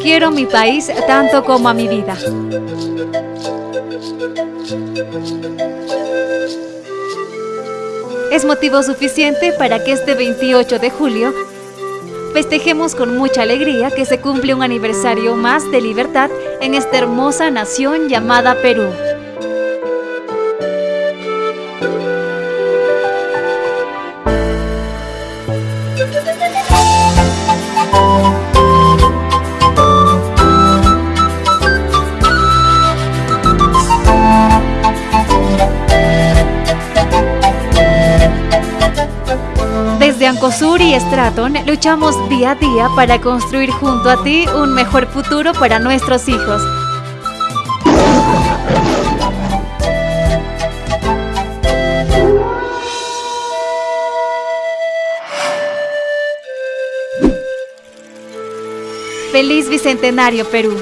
Quiero mi país tanto como a mi vida. Es motivo suficiente para que este 28 de julio festejemos con mucha alegría que se cumple un aniversario más de libertad en esta hermosa nación llamada Perú. Desde Ancosur y Stratton luchamos día a día para construir junto a ti un mejor futuro para nuestros hijos. Feliz Bicentenario Perú.